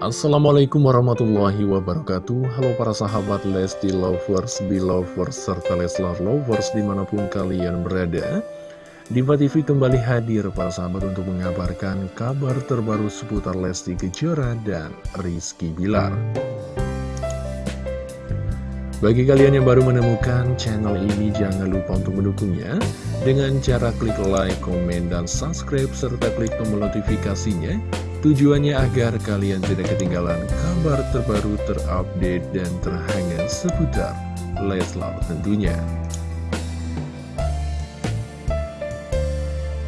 Assalamualaikum warahmatullahi wabarakatuh. Halo para sahabat Lesti Lovers, Belovers, serta Leslar Lovers di mana pun kalian berada. Diva TV kembali hadir para sahabat untuk mengabarkan kabar terbaru seputar Lesti Kejora dan Rizky Bilar. Bagi kalian yang baru menemukan channel ini, jangan lupa untuk mendukungnya. Dengan cara klik like, komen, dan subscribe, serta klik tombol notifikasinya Tujuannya agar kalian tidak ketinggalan kabar terbaru terupdate dan terhangat seputar Leslar tentunya.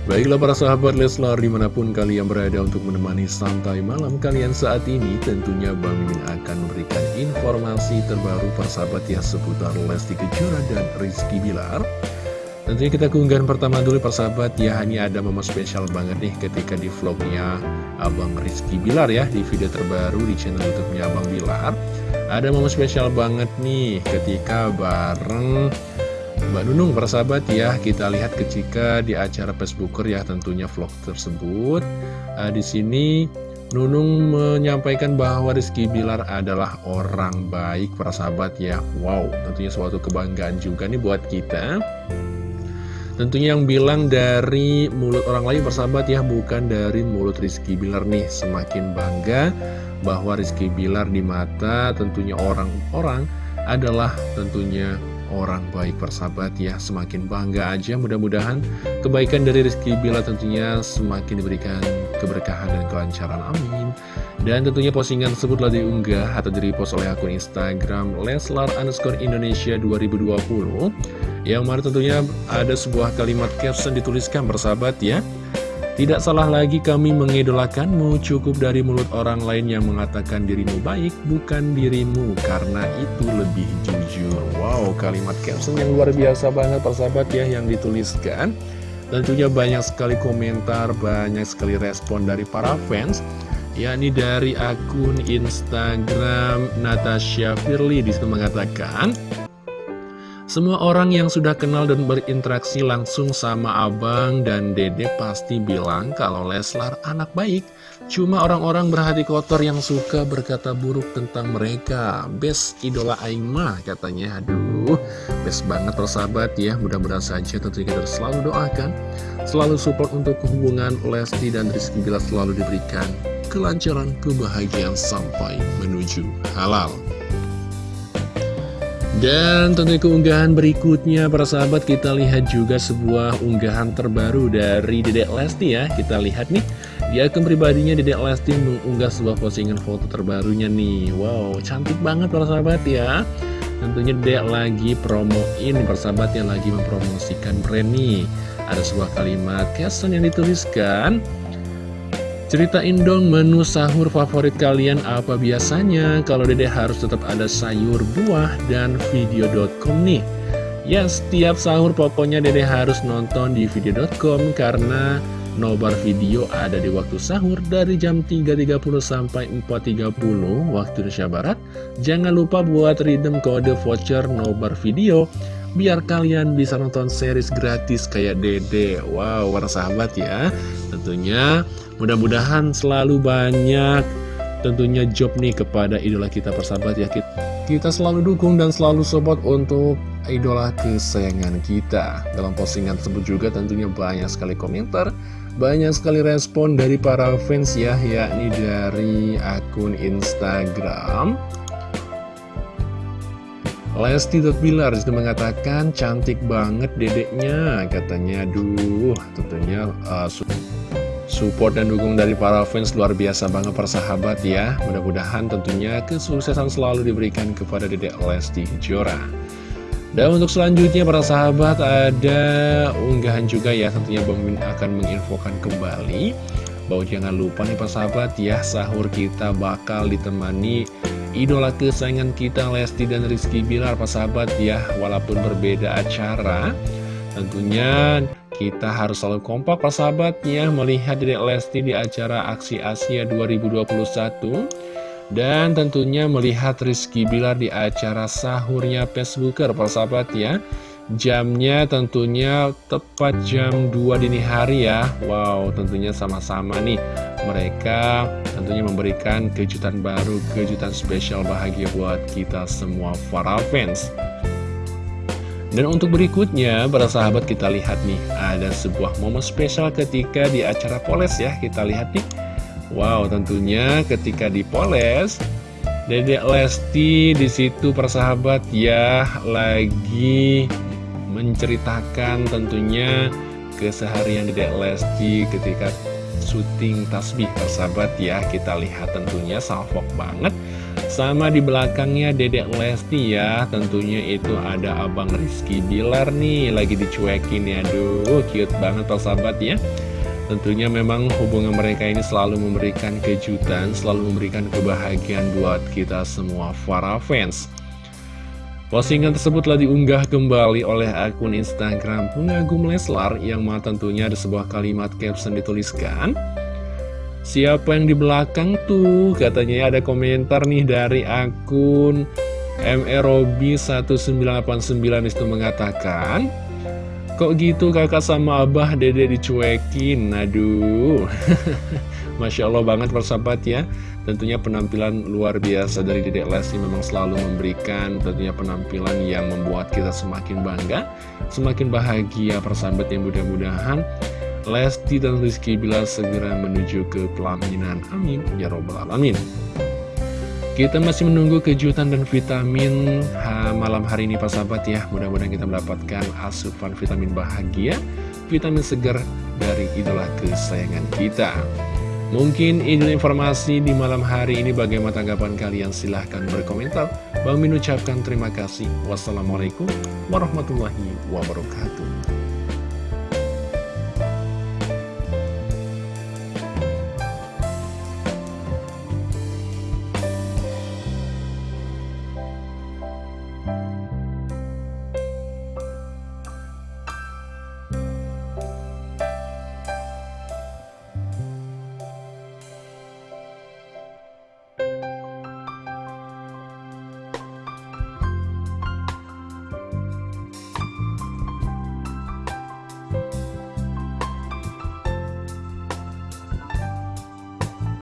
Baiklah para sahabat Leslar di mana pun kalian berada untuk menemani santai malam kalian saat ini Tentunya Bang Mimin akan memberikan informasi terbaru para sahabat ya seputar Lesti Kejora dan Rizky Bilar Tentunya kita keunggahan pertama dulu persahabat. Ya Ini ada momen spesial banget nih ketika di vlognya Abang Rizky Bilar ya Di video terbaru di channel youtube-nya Abang Bilar. Ada momen spesial banget nih ketika bareng Mbak Nunung persahabat ya. Kita lihat ketika di acara Facebooker ya tentunya vlog tersebut. Uh, Di sini Nunung menyampaikan bahwa Rizky Bilar adalah orang baik persahabat ya. Wow tentunya suatu kebanggaan juga nih buat kita Tentunya yang bilang dari mulut orang lain persahabat ya Bukan dari mulut Rizky Bilar nih. Semakin bangga bahwa Rizky Bilar di mata tentunya orang-orang adalah tentunya orang baik persahabat ya. Semakin bangga aja mudah-mudahan kebaikan dari Rizky Bilar tentunya semakin diberikan keberkahan dan kelancaran. Amin. Dan tentunya postingan tersebut telah diunggah atau direpost oleh akun Instagram Leslar underscore Indonesia 2020 yang mana tentunya ada sebuah kalimat caption dituliskan bersahabat ya Tidak salah lagi kami mengidolakanmu. Cukup dari mulut orang lain yang mengatakan dirimu baik Bukan dirimu. Karena itu lebih jujur. Wow kalimat caption yang luar biasa banget persahabat ya Yang dituliskan. Tentunya banyak sekali komentar Banyak sekali respon dari para fans yakni dari akun Instagram Natasha Firly. Di situ mengatakan semua orang yang sudah kenal dan berinteraksi langsung sama abang dan dede pasti bilang kalau Leslar anak baik. Cuma orang-orang berhati kotor yang suka berkata buruk tentang mereka. Best idola Aima katanya. Aduh, best banget persahabat ya. Mudah-mudahan saja tentunya kita selalu doakan. Selalu support untuk hubungan Lesti dan Rizky Bila selalu diberikan kelancaran, kebahagiaan sampai menuju halal. Dan tentunya keunggahan berikutnya para sahabat kita lihat juga sebuah unggahan terbaru dari Dedek Lesti ya. Kita lihat nih di akun pribadinya Dedek Lesti mengunggah sebuah postingan foto terbarunya nih. Wow cantik banget para sahabat ya. Tentunya Dedek lagi promoin para sahabat yang lagi mempromosikan brand nih. Ada sebuah kalimat caption yang dituliskan Ceritain dong menu sahur favorit kalian apa biasanya? Kalau dede harus tetap ada sayur, buah, dan video.com nih. Ya setiap sahur pokoknya dede harus nonton di video.com Karena nobar video ada di waktu sahur dari jam 3.30 sampai 4.30 waktu Indonesia Barat. Jangan lupa buat redeem kode voucher nobar video biar kalian bisa nonton series gratis kayak dede. Wow, para sahabat ya. Tentunya Mudah-mudahan selalu banyak tentunya job nih kepada idola kita persahabat ya. Kita selalu dukung dan selalu support untuk idola kesayangan kita. Dalam postingan tersebut juga tentunya banyak sekali komentar banyak sekali respon dari para fans ya yakni dari akun Instagram Lesti itu mengatakan cantik banget dedeknya katanya. Duh tentunya uh, Support dan dukung dari para fans luar biasa banget persahabat ya. Mudah-mudahan tentunya kesuksesan selalu diberikan kepada Dedek Lesti Kejora. Dan untuk selanjutnya para sahabat ada unggahan juga ya Tentunya Bang akan menginfokan kembali Bahwa jangan lupa nih persahabat ya Sahur kita bakal ditemani idola kesayangan kita Lesti dan Rizky Bilar persahabat ya. Walaupun berbeda acara Tentunya kita harus selalu kompak persahabatnya melihat Dedek Lesti di acara Aksi Asia 2021 dan tentunya melihat Rizky Bilar di acara sahurnya Facebooker persahabat ya Jamnya tentunya tepat jam 2 dini hari ya. Wow tentunya sama-sama nih. Mereka tentunya memberikan kejutan baru Kejutan spesial bahagia buat kita semua para fans. Dan untuk berikutnya, para sahabat kita lihat nih, ada sebuah momen spesial ketika di acara Poles ya, kita lihat nih. Wow, tentunya ketika di Poles, Dedek Lesti di situ persahabat ya lagi menceritakan tentunya keseharian Dedek Lesti ketika syuting tasbih persahabat ya. Kita lihat tentunya salvok banget. Sama di belakangnya Dedek Lesti ya. Tentunya itu ada Abang Rizky Bilar nih. Lagi dicuekin ya. Aduh cute banget persahabat ya. Tentunya memang hubungan mereka ini selalu memberikan kejutan, selalu memberikan kebahagiaan buat kita semua para fans. Postingan tersebut telah diunggah kembali oleh akun Instagram pengagum Leslar yang mana tentunya ada sebuah kalimat caption dituliskan. Siapa yang di belakang tuh? Katanya ada komentar nih dari akun MROB1989 itu mengatakan Kok gitu kakak sama abah dede dicuekin Aduh Masya Allah banget persahabat ya. Tentunya penampilan luar biasa dari Dedek Lesti memang selalu memberikan tentunya penampilan yang membuat kita semakin bangga Semakin bahagia persahabat yang mudah-mudahan Lesti dan Rizky Bila segera menuju ke pelaminan. Amin. Ya Robbal Alamin. Kita masih menunggu kejutan dan vitamin ha, malam hari ini Pak Sahabat ya. Mudah-mudahan kita mendapatkan asupan vitamin bahagia Vitamin segar dari idola kesayangan kita Mungkin ini informasi di malam hari ini. Bagaimana tanggapan kalian? Silahkan berkomentar. Bang Min ucapkan terima kasih. Wassalamualaikum warahmatullahi wabarakatuh